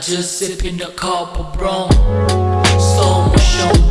just sipping the copper brown. So much on